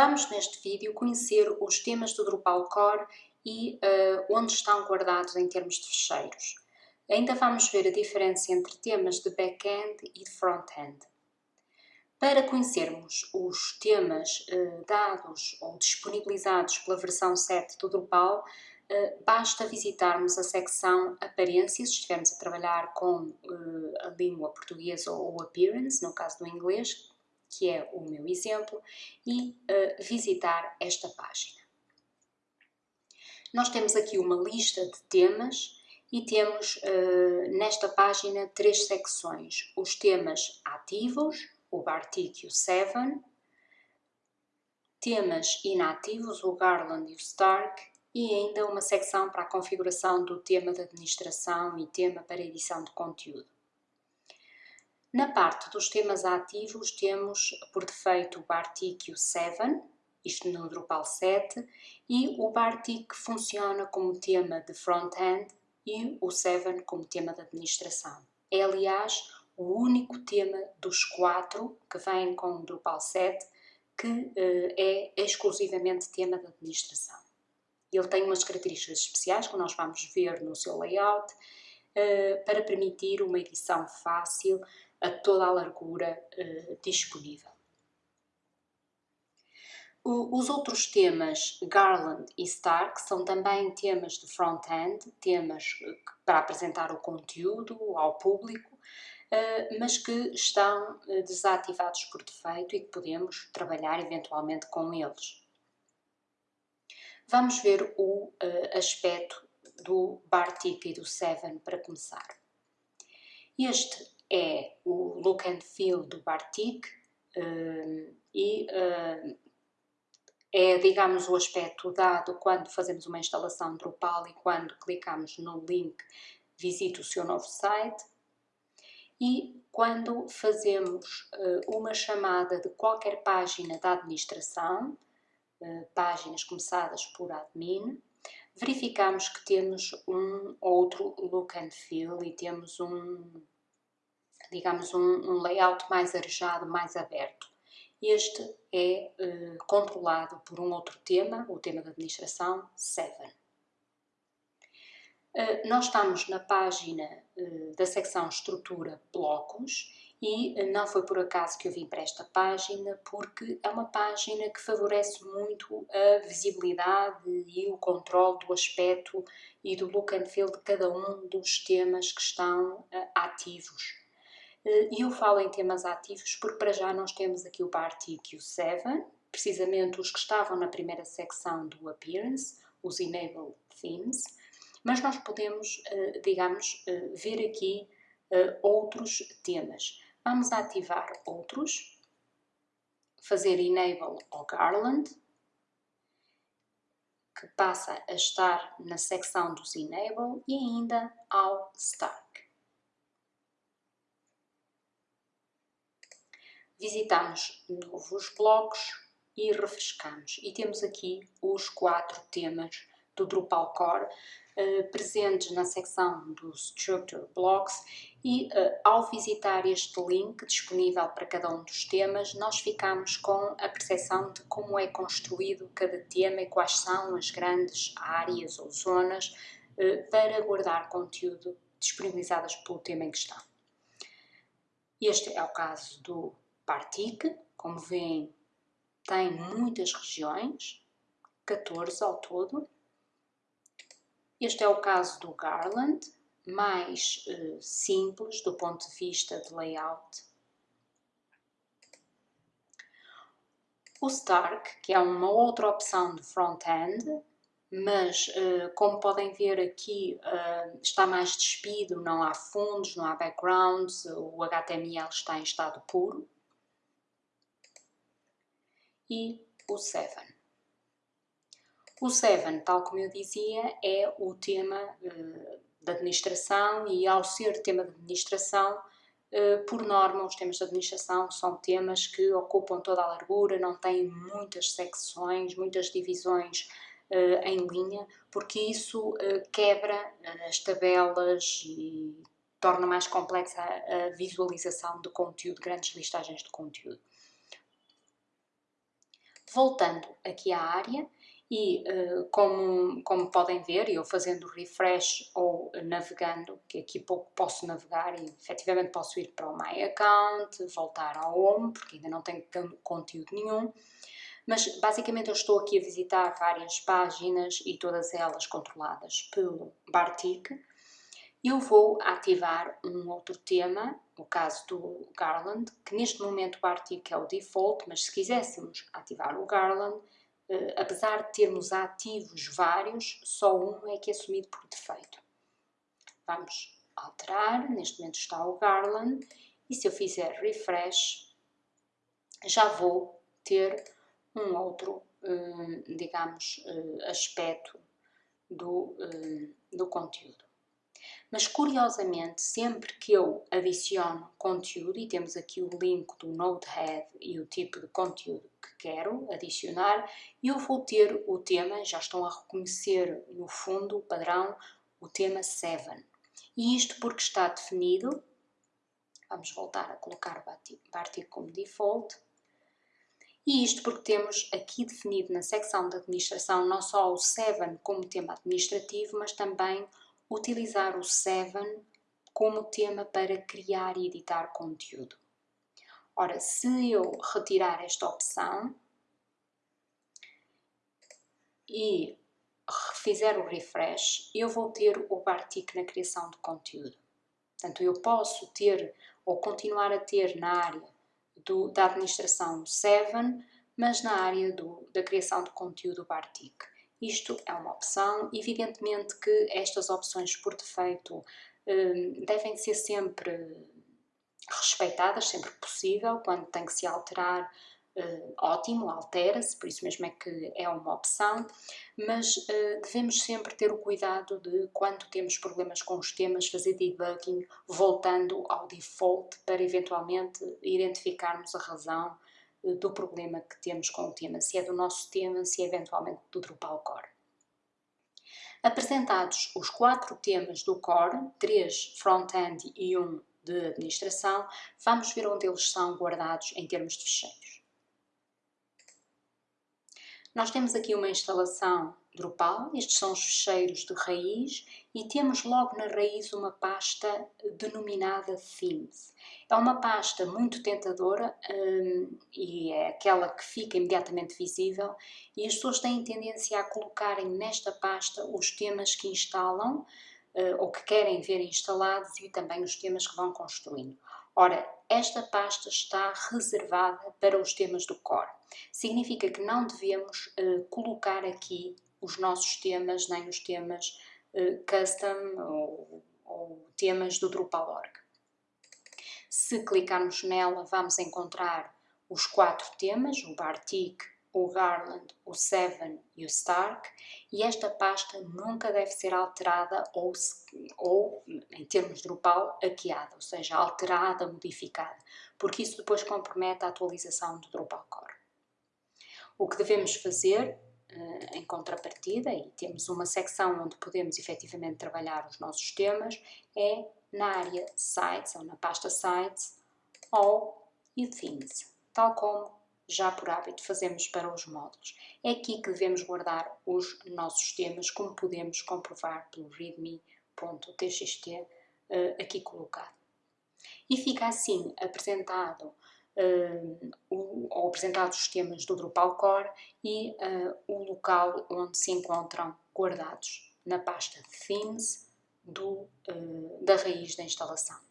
Vamos neste vídeo conhecer os temas do Drupal Core e uh, onde estão guardados em termos de fecheiros. Ainda vamos ver a diferença entre temas de back-end e de front-end. Para conhecermos os temas uh, dados ou disponibilizados pela versão 7 do Drupal, uh, basta visitarmos a secção Aparências, se estivermos a trabalhar com a língua portuguesa ou Appearance, no caso do inglês, que é o meu exemplo, e uh, visitar esta página. Nós temos aqui uma lista de temas e temos uh, nesta página três secções. Os temas ativos, o Bartik 7, temas inativos, o Garland e o Stark, e ainda uma secção para a configuração do tema de administração e tema para edição de conteúdo. Na parte dos temas ativos temos por defeito o Bartik 7, isto no Drupal 7, e o Bartik funciona como tema de front-end e o 7 como tema de administração. É aliás o único tema dos quatro que vêm com o Drupal 7 que eh, é exclusivamente tema de administração. Ele tem umas características especiais que nós vamos ver no seu layout eh, para permitir uma edição fácil a toda a largura uh, disponível. O, os outros temas, Garland e Stark, são também temas de front-end, temas eh, para apresentar o conteúdo ao público, uh, mas que estão uh, desativados por defeito e que podemos trabalhar eventualmente com eles. Vamos ver o aspecto do Bartik e do Seven para começar. Este é o look and feel do Bartik uh, e uh, é, digamos, o aspecto dado quando fazemos uma instalação Drupal e quando clicamos no link visite o seu novo site. E quando fazemos uh, uma chamada de qualquer página da administração, páginas começadas por admin, verificamos que temos um outro look and feel e temos um digamos, um, um layout mais arejado, mais aberto. Este é uh, controlado por um outro tema, o tema da administração 7. Uh, eh, nós estamos na página uh, da secção estrutura blocos e não foi por acaso que eu vim para esta página, porque é uma página que favorece muito a visibilidade e o controle do aspecto e do look and feel de cada um dos temas que estão ativos eh, e eu falo em temas ativos porque para já nós temos aqui o Bartik e o 7, precisamente os que estavam na primeira secção do Appearance, os Enable Themes, mas nós podemos, eh, digamos, eh, ver aqui outros temas. Vamos ativar outros, fazer Enable ao Garland, que passa a estar na secção dos Enable e ainda ao Start. Visitamos novos blocos e refrescamos. E temos aqui os quatro temas do Drupal Core uh, presentes na secção dos Structure Blocks e uh, ao visitar este link disponível para cada um dos temas, nós ficamos com a percepção de como é construído cada tema e quais são as grandes áreas ou zonas uh, para guardar conteúdo disponibilizadas pelo tema em questão. Este é o caso do Bartik, como veem, tem muitas regiões, 14 ao todo. Este é o caso do Garland, mais uh, simples do ponto de vista de layout. O Stark, que é uma outra opção de front-end, mas uh, como podem ver aqui uh, está mais despido, não há fundos, não há backgrounds, o HTML está em estado puro e o 7. O 7, tal como eu dizia, é o tema uh, da administração e ao ser tema de administração, uh, por norma os temas de administração são temas que ocupam toda a largura, não têm muitas secções, muitas divisões uh, em linha, porque isso quebra as tabelas e torna mais complexa a visualização do conteúdo, grandes listagens de conteúdo. Voltando aqui à área, e uh, como, como podem ver, eu fazendo refresh ou navegando, que aqui pouco posso navegar e efetivamente posso ir para o My Account, voltar ao Home, porque ainda não tenho conteúdo nenhum, mas basicamente eu estou aqui a visitar várias páginas e todas elas controladas pelo Bartik. Eu vou ativar um outro tema, o caso do Garland, que neste momento o Bartik é o default, mas se quiséssemos ativar o Garland, Uh, apesar de termos ativos vários, só um é que é assumido por defeito. Vamos alterar, neste momento está o Garland, e se eu fizer refresh, já vou ter um outro, uh, digamos, uh, aspecto do, do conteúdo. Mas curiosamente, sempre que eu adiciono conteúdo, e temos aqui o link do Node-RED e o tipo de conteúdo que quero adicionar, eu vou ter o tema, já estão a reconhecer no fundo, o padrão, o tema 7. E isto porque está definido, vamos voltar a colocar o artigo como default, e isto porque temos aqui definido na secção de administração não só o 7 como tema administrativo, mas também utilizar o Seven como tema para criar e editar conteúdo. Ora, se eu retirar esta opção e fizer o refresh, eu vou ter o Bartik na criação de conteúdo. Portanto, eu posso ter ou continuar a ter na área do, da administração 7, mas na área do, da criação de conteúdo Bartik. Isto é uma opção. Evidentemente que estas opções por defeito hum, devem ser sempre respeitadas, sempre possível. Quando tem que se alterar, hum, ótimo, altera-se, por isso mesmo é que é uma opção. Mas hum, devemos sempre ter o cuidado de, quando temos problemas com os temas, fazer debugging voltando ao default para eventualmente identificarmos a razão do problema que temos com o tema, se é do nosso tema, se é eventualmente do Drupal Core. Apresentados os quatro temas do Core, três front-end e um de administração, vamos ver onde eles são guardados em termos de ficheiros. Nós temos aqui uma instalação Drupal, estes são os ficheiros de raiz e temos logo na raiz uma pasta denominada Themes. É uma pasta muito tentadora um, e é aquela que fica imediatamente visível e as pessoas têm tendência a colocarem nesta pasta os temas que instalam uh, ou que querem ver instalados e também os temas que vão construindo. Ora, esta pasta está reservada para os temas do core. Significa que não devemos uh, colocar aqui os nossos temas, nem os temas uh, custom ou, ou, temas do Drupal.org. Se clicarmos nela, vamos encontrar os quatro temas, o Bartik, o Garland, o Seven e o Stark, e esta pasta nunca deve ser alterada ou, ou em termos Drupal, hackeada, ou seja, alterada, modificada, porque isso depois compromete a atualização do Drupal Core. O que devemos fazer uh, em contrapartida, e temos uma secção onde podemos efetivamente trabalhar os nossos temas, é na área Sites, ou na pasta Sites, ou e Themes, tal como já por hábito fazemos para os módulos. É aqui que devemos guardar os nossos temas, como podemos comprovar pelo readme.txt eh, aqui colocado. E fica assim apresentado o, ou apresentados os temas do Drupal Core e uh, o local onde se encontram guardados na pasta Themes do, uh, da raiz da instalação.